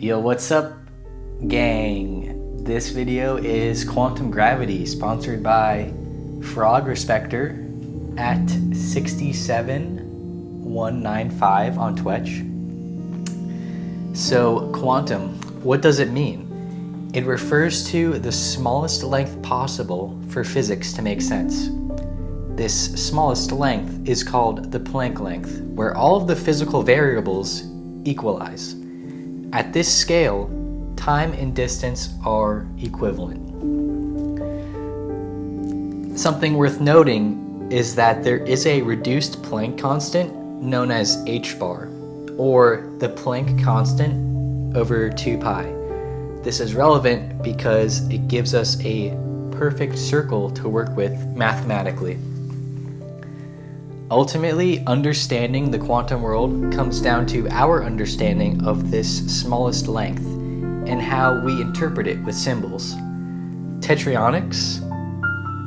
Yo, what's up, gang? This video is Quantum Gravity, sponsored by Frog Respector at 67195 on Twitch. So, quantum, what does it mean? It refers to the smallest length possible for physics to make sense. This smallest length is called the Planck length, where all of the physical variables equalize. At this scale, time and distance are equivalent. Something worth noting is that there is a reduced Planck constant known as h bar, or the Planck constant over 2 pi. This is relevant because it gives us a perfect circle to work with mathematically. Ultimately, understanding the quantum world comes down to our understanding of this smallest length and how we interpret it with symbols. Tetryonics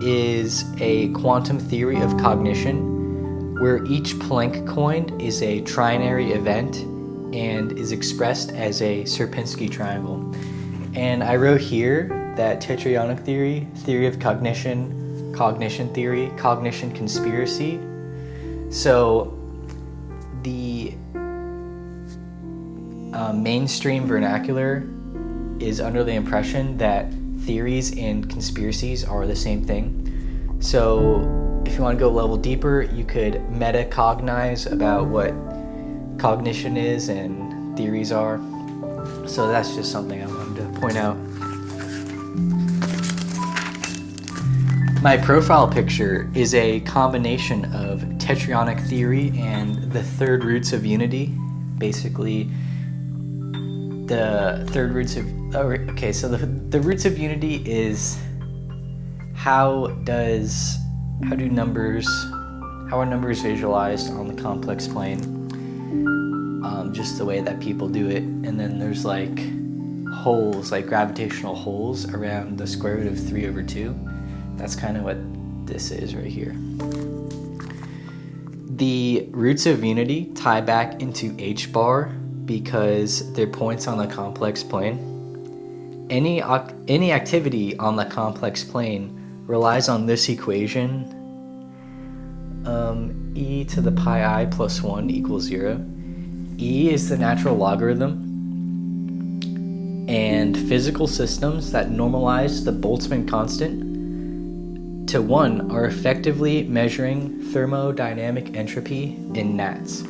is a quantum theory of cognition where each Planck coin is a trinary event and is expressed as a Sierpinski triangle. And I wrote here that tetryonic theory, theory of cognition, cognition theory, cognition conspiracy, so the uh, mainstream vernacular is under the impression that theories and conspiracies are the same thing. So if you want to go a level deeper, you could metacognize about what cognition is and theories are. So that's just something I wanted to point out. My profile picture is a combination of tetryonic theory and the third roots of unity. Basically, the third roots of oh, okay, so the the roots of unity is how does how do numbers how are numbers visualized on the complex plane? Um, just the way that people do it, and then there's like holes, like gravitational holes around the square root of three over two that's kind of what this is right here. The roots of unity tie back into h bar because they're points on the complex plane. Any, any activity on the complex plane relies on this equation um, e to the pi i plus 1 equals 0. e is the natural logarithm and physical systems that normalize the Boltzmann constant to 1 are effectively measuring thermodynamic entropy in nats.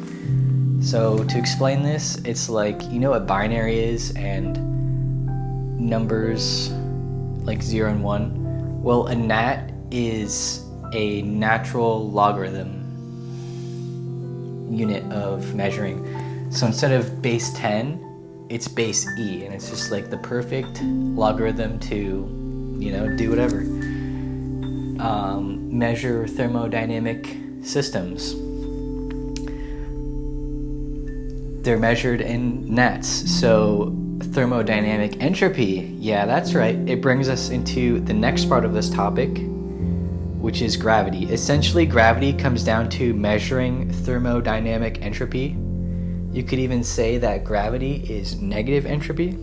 So to explain this, it's like, you know what binary is and numbers like 0 and 1? Well, a nat is a natural logarithm unit of measuring. So instead of base 10, it's base e, and it's just like the perfect logarithm to, you know, do whatever um, measure thermodynamic systems. They're measured in nats. So, thermodynamic entropy, yeah, that's right. It brings us into the next part of this topic, which is gravity. Essentially, gravity comes down to measuring thermodynamic entropy. You could even say that gravity is negative entropy.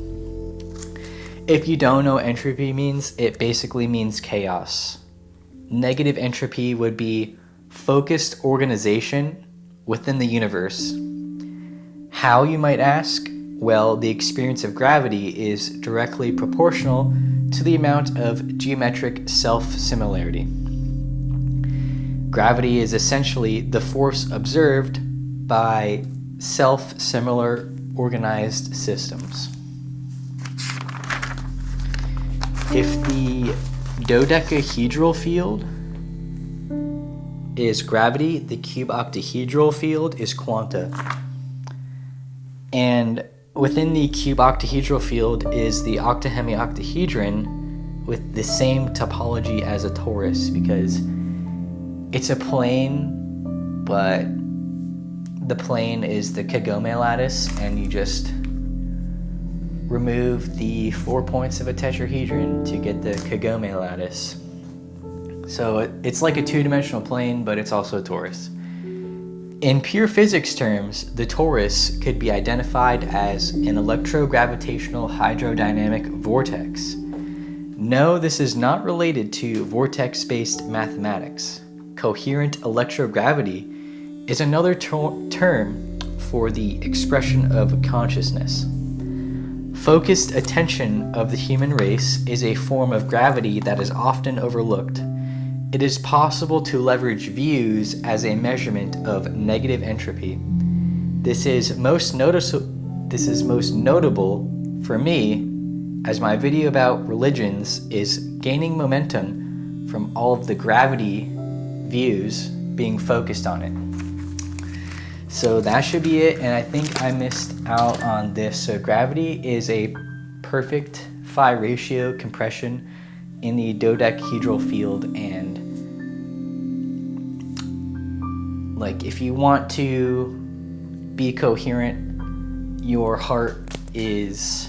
If you don't know entropy means, it basically means chaos negative entropy would be focused organization within the universe. How, you might ask? Well, the experience of gravity is directly proportional to the amount of geometric self-similarity. Gravity is essentially the force observed by self-similar organized systems. If the dodecahedral field is gravity, the cuboctahedral field is quanta. And within the cuboctahedral field is the octahemioctahedron with the same topology as a torus because it's a plane, but the plane is the Kagome lattice, and you just remove the four points of a tetrahedron to get the Kagome lattice. So it's like a two-dimensional plane, but it's also a torus. In pure physics terms, the torus could be identified as an electrogravitational hydrodynamic vortex. No, this is not related to vortex based mathematics. Coherent electrogravity is another ter- term for the expression of consciousness. Focused attention of the human race is a form of gravity that is often overlooked. It is possible to leverage views as a measurement of negative entropy. This is most noticeable this is most notable for me as my video about religions is gaining momentum from all of the gravity views being focused on it. So that should be it, and I think I missed out on this. So gravity is a perfect phi ratio compression in the dodecahedral field, and like if you want to be coherent, your heart is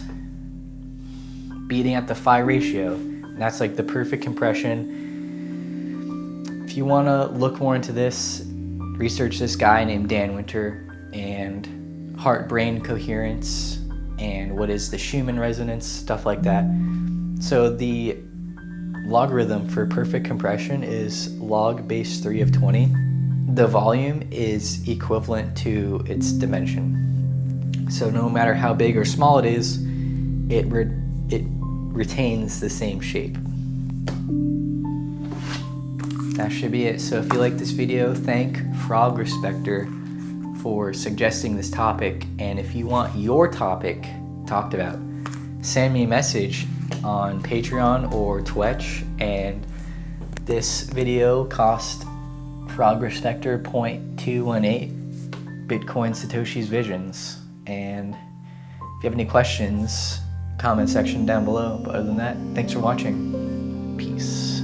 beating at the phi ratio. And that's like the perfect compression. If you want to look more into this, research this guy named Dan Winter and heart brain coherence and what is the Schumann resonance, stuff like that. So the logarithm for perfect compression is log base 3 of 20. The volume is equivalent to its dimension. So no matter how big or small it is, it, re- it retains the same shape that should be it. So if you like this video, thank Frog Respector for suggesting this topic. And if you want your topic talked about, send me a message on Patreon or Twitch. And this video cost Progress Vector 0.218 Bitcoin Satoshi's Visions. And if you have any questions, comment section down below. But other than that, thanks for watching. Peace.